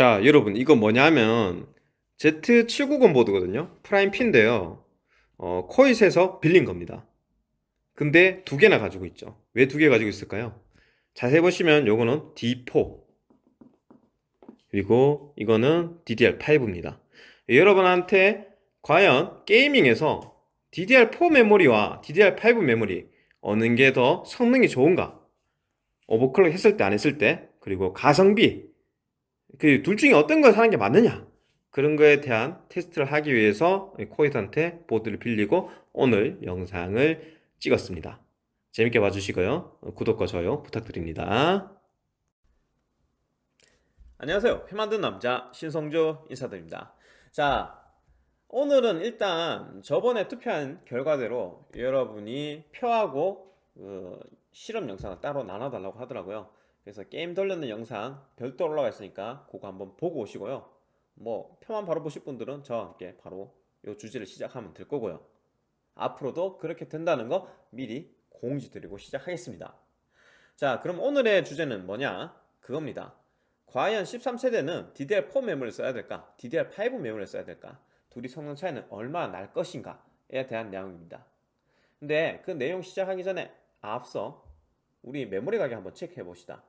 자, 여러분, 이거 뭐냐면 Z790 보드거든요. Prime P인데요. 어, 코잇에서 빌린 겁니다. 근데 두 개나 가지고 있죠. 왜 두 개 가지고 있을까요? 자세히 보시면 요거는 D4 그리고 이거는 DDR5입니다. 여러분한테 과연 gaming에서 DDR4 메모리와 DDR5 메모리 어느 게 더 성능이 좋은가? 오버클럭 했을 때 안 했을 때 그리고 가성비 그 둘 중에 어떤 걸 사는 게 맞느냐? 그런 거에 대한 테스트를 하기 위해서 코이트한테 보드를 빌리고 오늘 영상을 찍었습니다. 재밌게 봐주시고요. 구독과 좋아요 부탁드립니다. 안녕하세요. 회 만든 남자 신성조 인사드립니다. 자, 오늘은 일단 저번에 투표한 결과대로 여러분이 표하고 어, 실험 영상을 따로 나눠달라고 하더라고요. 그래서 게임 돌려는 영상 별도로 올라가 있으니까 그거 한번 보고 오시고요. 뭐 표만 바로 보실 분들은 저와 함께 바로 이 주제를 시작하면 될 거고요. 앞으로도 그렇게 된다는 거 미리 공지 드리고 시작하겠습니다. 자, 그럼 오늘의 주제는 뭐냐? 그겁니다. 과연 13세대는 DDR4 메모리를 써야 될까? DDR5 메모리를 써야 될까? 둘이 성능 차이는 얼마나 날 것인가에 대한 내용입니다. 근데 그 내용 시작하기 전에 앞서 우리 메모리 가격 한번 체크해 봅시다.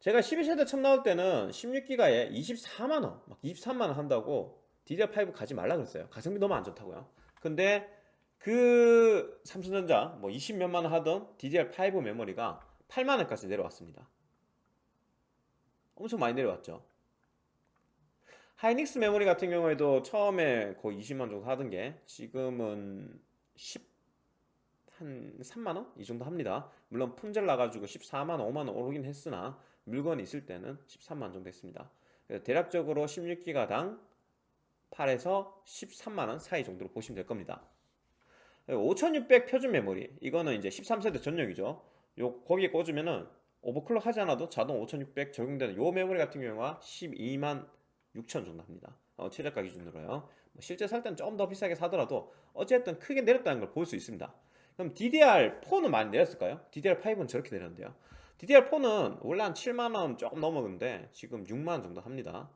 제가 12세대 처음 나올 때는 16기가에 24만원, 막 23만원 한다고 DDR5 가지 말라 그랬어요. 가성비 너무 안 좋다고요. 근데 그 삼성전자 뭐 20몇만원 하던 DDR5 메모리가 8만원까지 내려왔습니다. 엄청 많이 내려왔죠. 하이닉스 메모리 같은 경우에도 처음에 거의 20만 정도 하던 게 지금은 10, 한 3만원? 이 정도 합니다. 물론 품절 나가지고 14만원, 5만원 오르긴 했으나 물건이 있을 때는 13만원 정도 했습니다. 대략적으로 16기가당 8에서 13만원 사이 정도로 보시면 될 겁니다. 5600 표준 메모리 이거는 이제 13세대 전용이죠. 요 거기에 꽂으면은 오버클럭 하지 않아도 자동 5600 적용되는 요 메모리 같은 경우가 12만 6천 정도 합니다. 어, 최저가 기준으로요. 뭐 실제 살 때는 좀 더 비싸게 사더라도 어쨌든 크게 내렸다는 걸 볼 수 있습니다. 그럼 DDR4는 많이 내렸을까요? DDR5는 저렇게 내렸는데요. DDR4는 원래 한 7만원 조금 넘었는데 지금 6만원 정도 합니다.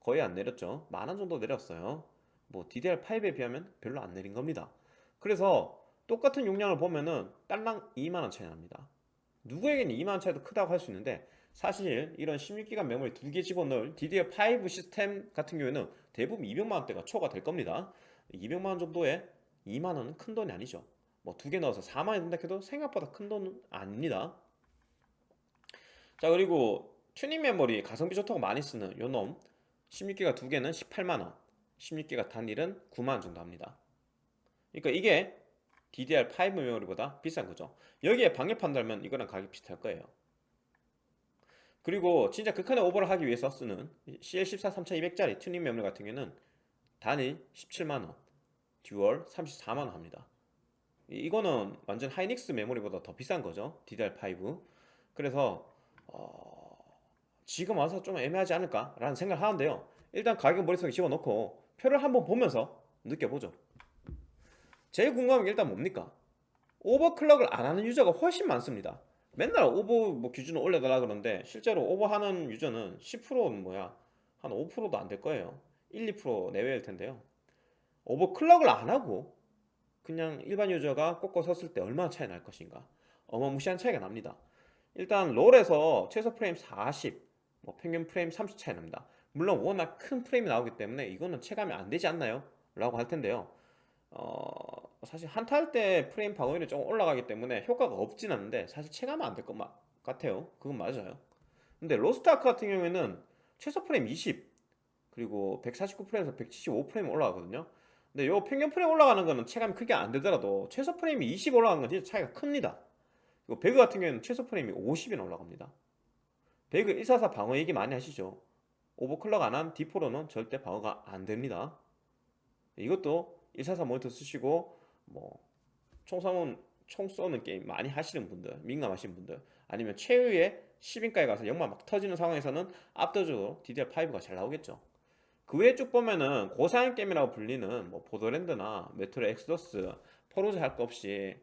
거의 안 내렸죠. 만원 정도 내렸어요. 뭐 DDR5에 비하면 별로 안 내린 겁니다. 그래서 똑같은 용량을 보면은 딸랑 2만원 차이 납니다. 누구에게는 2만원 차이도 크다고 할 수 있는데 사실 이런 16기가 메모리 두 개 집어넣을 DDR5 시스템 같은 경우에는 대부분 200만원대가 초과 될 겁니다. 200만원 정도에 2만원은 큰 돈이 아니죠. 뭐 두 개 넣어서 4만원이 된다 해도 생각보다 큰 돈은 아닙니다. 자 그리고 튜닝 메모리 가성비 좋다고 많이 쓰는 요놈 16기가 두 개는 18만원 16기가 단일은 9만원 정도 합니다. 그러니까 이게 DDR5 메모리보다 비싼 거죠. 여기에 방열판 달면 이거랑 가격 비슷할 거예요. 그리고 진짜 극한의 오버를 하기 위해서 쓰는 CL14 3200짜리 튜닝 메모리 같은 경우는 단일 17만원, dual 34만원 합니다. 이거는 완전 하이닉스 메모리보다 더 비싼 거죠. DDR5. 그래서 어... 지금 와서 좀 애매하지 않을까? 라는 생각을 하는데요. 일단 가격 머릿속에 집어넣고 표를 한번 보면서 느껴보죠. 제일 궁금한 게 일단 뭡니까? overclock을 안 하는 유저가 훨씬 많습니다. 맨날 오버 뭐 기준을 올려달라 그러는데 실제로 오버하는 유저는 10%는 뭐야 한 5%도 안 될 거예요 1, 2% 내외일 텐데요 오버클럭을 안 하고 그냥 일반 유저가 꽂고 섰을 때 얼마나 차이 날 것인가. 어마무시한 차이가 납니다. 일단 롤에서 최소 프레임 40, 뭐 평균 프레임 30 차이 납니다. 물론 워낙 큰 프레임이 나오기 때문에 이거는 체감이 안 되지 않나요? 라고 할 텐데요. 어, 사실 한타 할 때 프레임 방어율이 조금 올라가기 때문에 효과가 없진 않는데 사실 체감은 안 될 것 같아요. 그건 맞아요. 근데 로스트아크 같은 경우에는 최소 프레임 20 그리고 149프레임에서 175프레임 올라가거든요 근데 요 평균 프레임 올라가는 거는 체감이 크게 안 되더라도 최소 프레임이 20 올라가는 건 진짜 차이가 큽니다. 그리고 배그 같은 경우에는 최소 프레임이 50이나 올라갑니다. 배그 144 방어 얘기 많이 하시죠? overclock 안 한 D4로는 절대 방어가 안 됩니다. 이것도 144 모니터 쓰시고 뭐 총성은 총 쏘는 게임 많이 하시는 분들 민감하신 분들 아니면 최후의 10인가에 가서 영마 막 터지는 상황에서는 압도적으로 DDR5가 잘 나오겠죠 그 외에 쭉 보면은 고사양 게임이라고 불리는 뭐 보더랜드나 메트로 엑소더스 포르자 할거 없이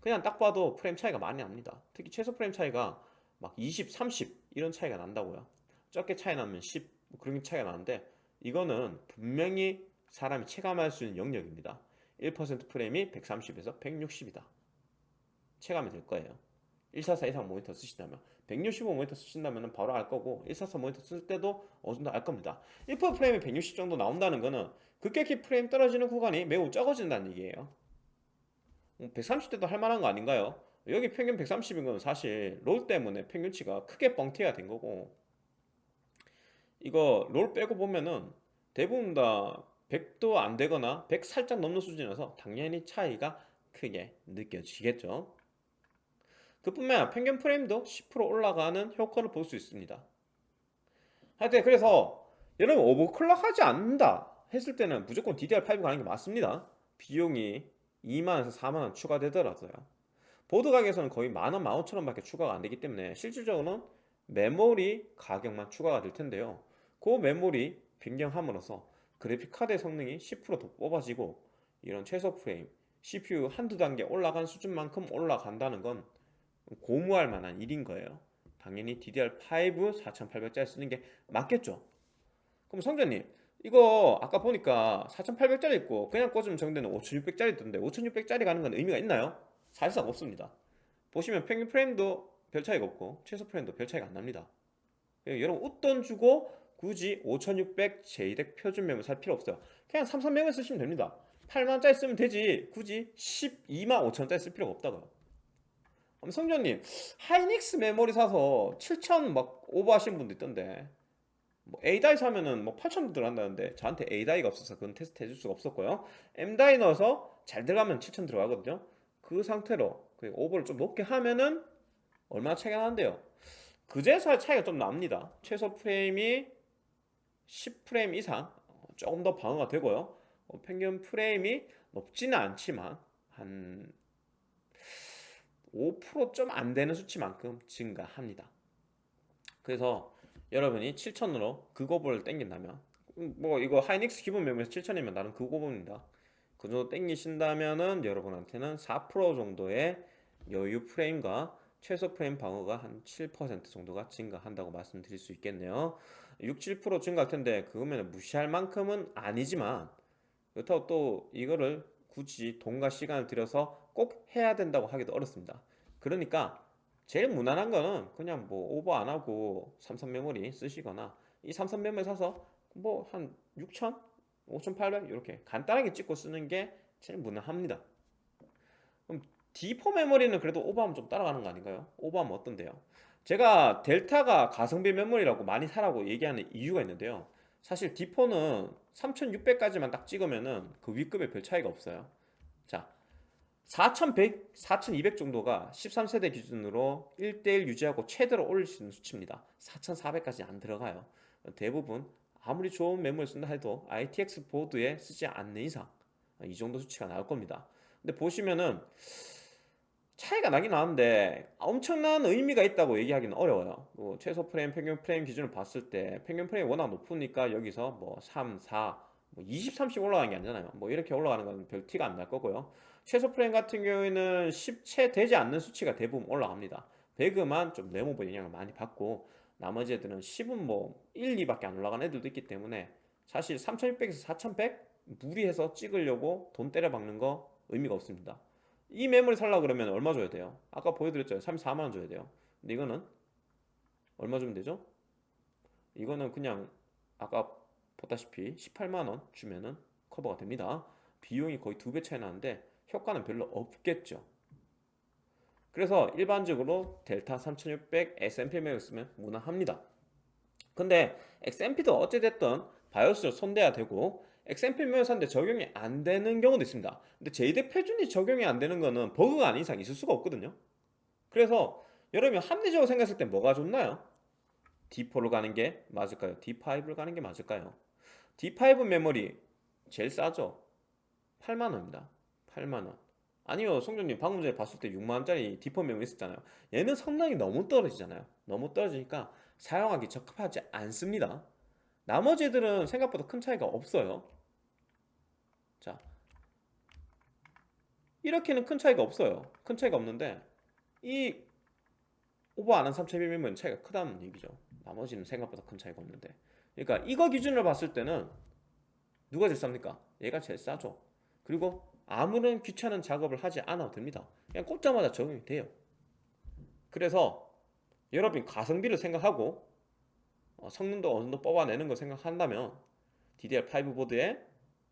그냥 딱 봐도 프레임 차이가 많이 납니다. 특히 최소 프레임 차이가 막 20, 30 이런 차이가 난다고요. 적게 차이 나면 10뭐 그런 게 차이가 나는데 이거는 분명히 사람이 체감할 수 있는 영역입니다. 1% 프레임이 130에서 160이다. 체감이 될 거예요. 144 이상 모니터 쓰신다면 165 모니터 쓰신다면 바로 알 거고 144 모니터 쓸 때도 어느 정도 알 겁니다. 1% 프레임이 160 정도 나온다는 거는 급격히 프레임 떨어지는 구간이 매우 적어진다는 얘기예요. 130대도 할 만한 거 아닌가요? 여기 평균 130인 건 사실 롤 때문에 평균치가 크게 뻥튀가 된 거고 이거 롤 빼고 보면은 대부분 다 100도 안 되거나 100 살짝 넘는 수준이라서 당연히 차이가 크게 느껴지겠죠 그뿐만 아니라 평균 프레임도 10% 올라가는 효과를 볼 수 있습니다. 하여튼 그래서 여러분 오버클럭 하지 않는다 했을 때는 무조건 DDR5 가는 게 맞습니다. 비용이 2만원에서 4만원 추가되더라고요. 보드 가격에서는 거의 만원, 만오천원 밖에 추가가 안 되기 때문에 실질적으로는 메모리 가격만 추가가 될 텐데요. 그 메모리 변경함으로써 그래픽카드의 성능이 10%더 뽑아지고 이런 최소 프레임 CPU 한두 단계 올라간 수준만큼 올라간다는 건 고무할 만한 일인 거예요. 당연히 DDR5 4800짜리 쓰는 게 맞겠죠? 그럼 성전님 이거 아까 보니까 4800짜리 있고 그냥 꽂으면 정되는 5600짜리 있던데 5600짜리 가는 건 의미가 있나요? 사실상 없습니다. 보시면 평균 프레임도 별 차이가 없고 최소 프레임도 별 차이가 안 납니다. 예, 여러분 웃돈 주고 굳이 5600 JDEC 표준 메모리 살 필요 없어요. 그냥 삼성 메모리 쓰시면 됩니다. 8만원짜리 쓰면 되지. 굳이 12만 5천원짜리 쓸 필요가 없다고요 성전님 하이닉스 메모리 사서 7천 막 오버하신 분도 있던데. 뭐 A-die 사면은 뭐 8천 들어간다는데 저한테 A-die가 없어서 그건 테스트 해줄 수가 없었고요. M다이 넣어서 잘 들어가면 7천 들어가거든요. 그 상태로 그 오버를 좀 높게 하면은 얼마나 차이가 나는데요. 그제서야 차이가 좀 납니다. 최소 프레임이 10프레임 이상 조금 더 방어가 되고요. 어, 평균 프레임이 높지는 않지만 한 5%좀 안 되는 수치만큼 증가합니다. 그래서 여러분이 7천으로 그거보를 땡긴다면 음, 뭐 이거 하이닉스 기본 메모에서 7천이면 나는 그거보입니다. 그 정도 땡기신다면은 여러분한테는 4% 정도의 여유 프레임과 최소 프레임 방어가 한 7% 정도가 증가한다고 말씀드릴 수 있겠네요 6, 7% 증가할 텐데 그거면 무시할 만큼은 아니지만 그렇다고 또 이거를 굳이 돈과 시간을 들여서 꼭 해야 된다고 하기도 어렵습니다 그러니까 제일 무난한 거는 그냥 뭐 오버 안 하고 삼성 메모리 쓰시거나 이 삼성 메모리 사서 뭐 한 6천 5800 이렇게 간단하게 찍고 쓰는 게 제일 무난합니다 그럼 D4 메모리는 그래도 오버하면 좀 따라가는 거 아닌가요? 오버하면 어떤데요? 제가 델타가 가성비 메모리라고 많이 사라고 얘기하는 이유가 있는데요 사실 D4는 3600까지만 딱 찍으면은 그 위급에 별 차이가 없어요 자 4100, 4200 정도가 13세대 기준으로 1대1 유지하고 최대로 올릴 수 있는 수치입니다. 4400까지 안 들어가요. 대부분 아무리 좋은 메모리 쓴다 해도 ITX 보드에 쓰지 않는 이상 이 정도 수치가 나올 겁니다. 근데 보시면은 차이가 나긴 나는데 엄청난 의미가 있다고 얘기하기는 어려워요. 뭐 최소 프레임, 평균 프레임 기준을 봤을 때 평균 프레임 워낙 높으니까 여기서 뭐 3, 4, 뭐 20, 30 올라가는 게 아니잖아요. 뭐 이렇게 올라가는 건 별 티가 안 날 거고요 최소 프레임 같은 경우에는 10채 되지 않는 수치가 대부분 올라갑니다. 배그만 좀 네모버 영향을 많이 받고 나머지 애들은 10은 뭐 1, 2밖에 안 올라가는 애들도 있기 때문에 사실 3600에서 4100 무리해서 찍으려고 돈 때려 박는 거 의미가 없습니다. 이 매물 살라 그러면 얼마 줘야 돼요? 아까 보여드렸죠 34만원 줘야 돼요. 근데 이거는 얼마 주면 되죠? 이거는 그냥 아까 보다시피 18만원 주면은 커버가 됩니다. 비용이 거의 두 배 차이 나는데 효과는 별로 없겠죠 그래서 일반적으로 델타 3600 SMP 맥을 쓰면 무난합니다 근데 XMP도 어찌됐든 바이오스를 손대야 되고 XMP 면사인데 적용이 안 되는 경우도 있습니다 근데 JDEC 표준이 적용이 안 되는 거는 버그가 아닌 이상 있을 수가 없거든요 그래서 여러분이 합리적으로 생각했을 때 뭐가 좋나요? D4로 가는 게 맞을까요? D5를 가는 게 맞을까요? D5 메모리 제일 싸죠? 8만원입니다 8만원 아니요 송정님 방금 전에 봤을 때 6만원짜리 D4 메모리 있었잖아요 얘는 성능이 너무 떨어지잖아요 너무 떨어지니까 사용하기 적합하지 않습니다 나머지 애들은 생각보다 큰 차이가 없어요 자 이렇게는 큰 차이가 없어요 큰 차이가 없는데 이 오버 안한 3200면 차이가 크다는 얘기죠. 나머지는 생각보다 큰 차이가 없는데. 그러니까 이거 기준으로 봤을 때는 누가 제일 쌉니까? 얘가 제일 싸죠. 그리고 아무런 귀찮은 작업을 하지 않아도 됩니다. 그냥 꽂자마자 적용이 돼요. 그래서 여러분이 가성비를 생각하고 어, 성능도 어느 정도 뽑아내는 거 생각한다면 DDR5 보드에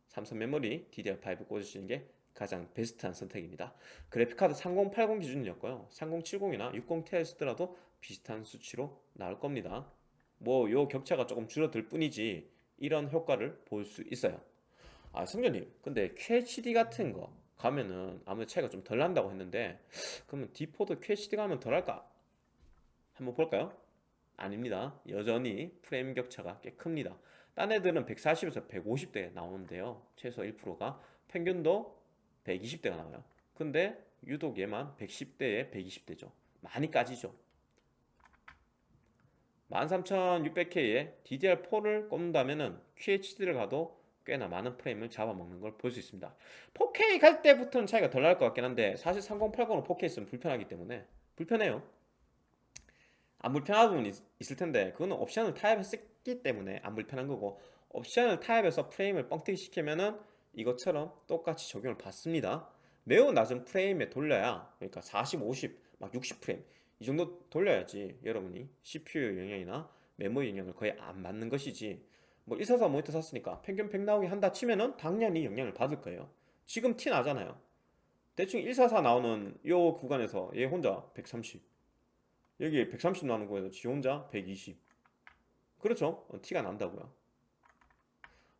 삼성 메모리 DDR5 꽂으시는 게 가장 베스트한 선택입니다. 그래픽카드 3080 기준이었고요. 3070이나 60ti 쓰더라도 비슷한 수치로 나올 겁니다. 뭐 요 격차가 조금 줄어들 뿐이지 이런 효과를 볼 수 있어요. 아 성전님 근데 QHD 같은 거 가면은 아무래도 차이가 좀 덜 난다고 했는데 그러면 D4도 QHD 가면 덜 할까? 한번 볼까요? 아닙니다. 여전히 프레임 격차가 꽤 큽니다. 딴 애들은 140에서 150대 나오는데요. 최소 1%가 평균도 120대가 나와요. 근데 유독 얘만 110대에 120대죠. 많이 까지죠. 13600K에 DDR4를 꼽는다면 은 QHD를 가도 꽤나 많은 프레임을 잡아먹는 걸 볼 수 있습니다. 4K 갈 때부터는 차이가 덜 날 것 같긴 한데 사실 3080은 4K 쓰면 불편하기 때문에 불편해요. 안 불편한 부분이 있- 있을 텐데 그거는 옵션을 타협했기 때문에 안 불편한 거고 옵션을 타협해서 프레임을 뻥튀기 시키면은 이것처럼 똑같이 적용을 받습니다. 매우 낮은 프레임에 돌려야 그러니까 40, 50, 막 60 프레임 이 정도 돌려야지 여러분이 CPU 영향이나 메모리 영향을 거의 안 맞는 것이지 뭐144 모니터 샀으니까 평균 100 나오게 한다 치면은 당연히 영향을 받을 거예요. 지금 티 나잖아요. 대충 144 나오는 요 구간에서 얘 혼자 130 여기 130 나오는 거에서 지 혼자 120 그렇죠? 어, 티가 난다고요.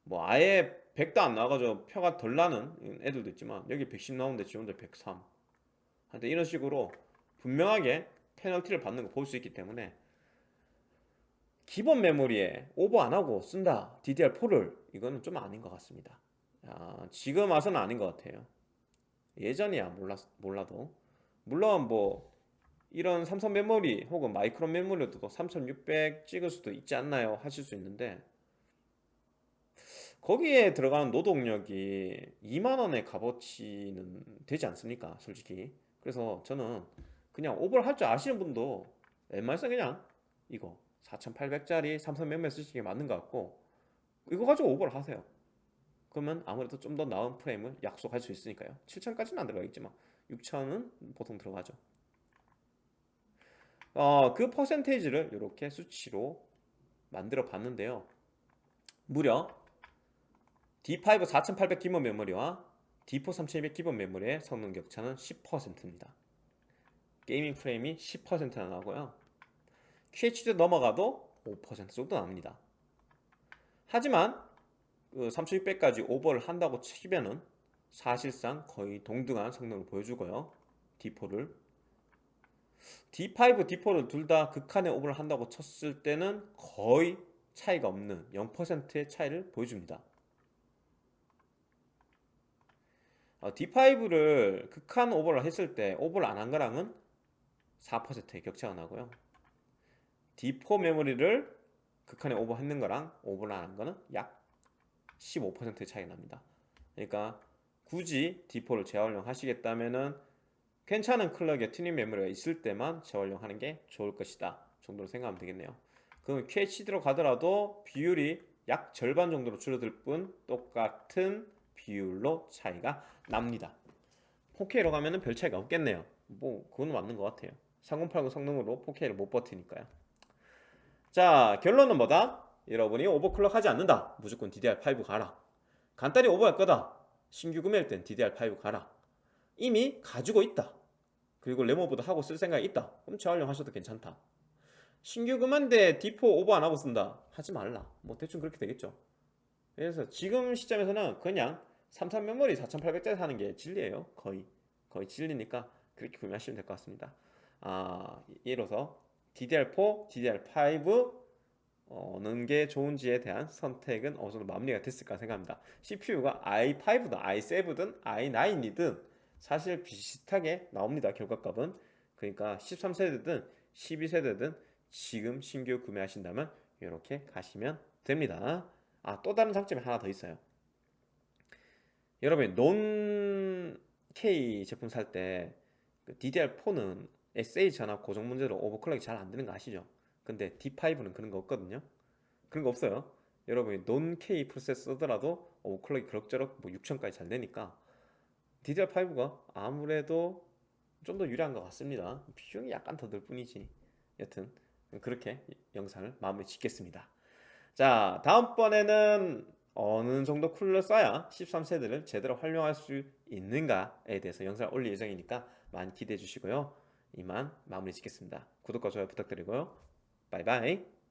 뭐 아예 100도 안 나와가지고 표가 덜 나는 애들도 있지만 여기 110 나오는데 지 혼자 103 하여튼 이런 식으로 분명하게 페널티를 받는 거 볼 수 있기 때문에 기본 메모리에 오버 안 하고 쓴다. DDR4를. 이거는 좀 아닌 것 같습니다. 아, 지금 와서는 아닌 것 같아요. 예전이야 몰라, 몰라도. 물론 뭐 이런 삼성 메모리 혹은 마이크론 메모리도 3600 찍을 수도 있지 않나요? 하실 수 있는데. 거기에 들어가는 노동력이 2만원의 값어치는 되지 않습니까? 솔직히. 그래서 저는 그냥 오버를 할 줄 아시는 분도 웬만해서 그냥 이거 4800짜리 삼성 메모리 쓰시는 게 맞는 것 같고 이거 가지고 오버를 하세요. 그러면 아무래도 좀 더 나은 프레임을 약속할 수 있으니까요. 7000까지는 안 들어가겠지만 6000은 보통 들어가죠. 어, 그 퍼센테이지를 이렇게 수치로 만들어 봤는데요. 무려 D5 4800 기본 메모리와 D4 3200 기본 메모리의 성능 격차는 10%입니다. 게이밍 프레임이 10%나 나고요 QHD 넘어가도 5% 정도 납니다. 하지만 그 3600까지 오버를 한다고 치면은 사실상 거의 동등한 성능을 보여주고요. D4를 D5, D4를 둘 다 극한의 오버를 한다고 쳤을 때는 거의 차이가 없는 0%의 차이를 보여줍니다. 어, D5를 극한 오버를 했을 때 오버를 안 한 거랑은 4%의 격차가 나고요. D4 메모리를 극한에 오버했는 거랑 오버를 안 한 거는 약 15%의 차이 납니다. 그러니까 굳이 D4를 재활용 하시겠다면은 괜찮은 클럭의 튜닝 메모리가 있을 때만 재활용하는 게 좋을 것이다 정도로 생각하면 되겠네요. 그럼 QHD로 가더라도 비율이 약 절반 정도로 줄어들 뿐 똑같은 비율로 차이가 납니다. 4K로 가면 은 별 차이가 없겠네요. 뭐 그건 맞는 것 같아요. 3080 성능으로 4K를 못 버티니까요. 자 결론은 뭐다? 여러분이 오버클럭 하지 않는다. 무조건 DDR5 가라. 간단히 오버할 거다. 신규 구매할 땐 DDR5 가라. 이미 가지고 있다. 그리고 레모보드 하고 쓸 생각이 있다. 그럼 재활용하셔도 괜찮다. 신규 구매인데 D4 오버 안 하고 쓴다. 하지 말라. 뭐 대충 그렇게 되겠죠. 그래서 지금 시점에서는 그냥 삼성 메모리 4800짜리 사는 게 진리예요. 거의. 거의 진리니까 그렇게 구매하시면 될 것 같습니다. 아 이로써 DDR4, DDR5 어느 게 좋은지에 대한 선택은 어느 정도 마무리가 됐을까 생각합니다. CPU가 i5든 i7든 i9이든 사실 비슷하게 나옵니다. 결과값은. 그러니까 13세대든 12세대든 지금 신규 구매하신다면 이렇게 가시면 됩니다. 아, 또 다른 장점이 하나 더 있어요. 여러분, 논 K 제품 살 때 DDR4는 SA 전압 고정 문제로 오버클럭이 잘 안 되는 거 아시죠? 근데 D5는 그런 거 없거든요. 그런 거 없어요. 여러분이 논 K 프로세서 쓰더라도 오버클럭이 그럭저럭 뭐 6000까지 잘 되니까 DDR5가 아무래도 좀 더 유리한 것 같습니다. 비용이 약간 더 들 뿐이지. 여튼 그렇게 영상을 마무리 짓겠습니다. 자, 다음번에는 어느 정도 쿨러 써야 13세대를 제대로 활용할 수 있는가에 대해서 영상을 올릴 예정이니까 많이 기대해 주시고요. 이만 마무리 짓겠습니다. 구독과 좋아요 부탁드리고요. 바이바이.